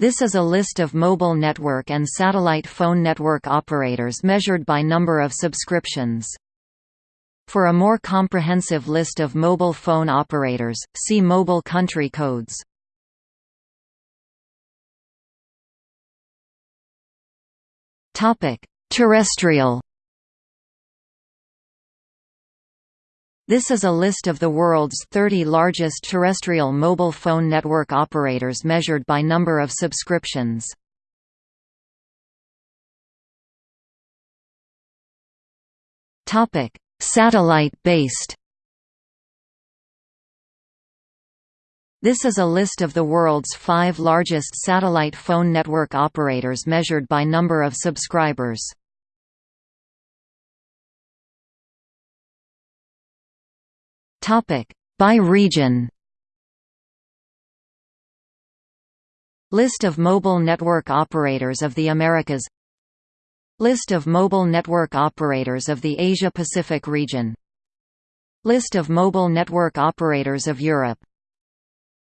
This is a list of mobile network and satellite phone network operators measured by number of subscriptions. For a more comprehensive list of mobile phone operators, see mobile country codes. Terrestrial This is a list of the world's 30 largest terrestrial mobile phone network operators measured by number of subscriptions. Satellite-based. This is a list of the world's five largest satellite phone network operators measured by number of subscribers. Topic by region. List of mobile network operators of the Americas. List of mobile network operators of the Asia-Pacific region. List of mobile network operators of Europe.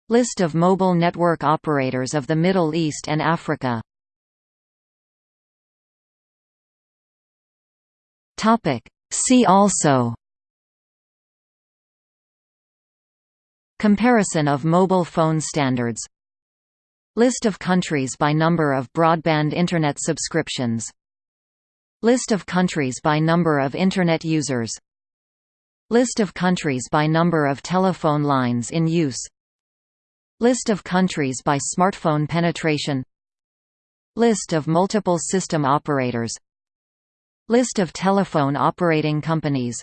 List of mobile network operators of the Middle East and Africa. Topic See also Comparison of mobile phone standards List of countries by number of broadband Internet subscriptions List of countries by number of Internet users List of countries by number of telephone lines in use List of countries by smartphone penetration List of multiple system operators List of telephone operating companies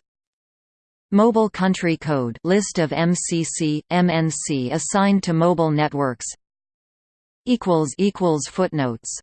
Mobile Country Code list of MCC, MNC assigned to mobile networks. Footnotes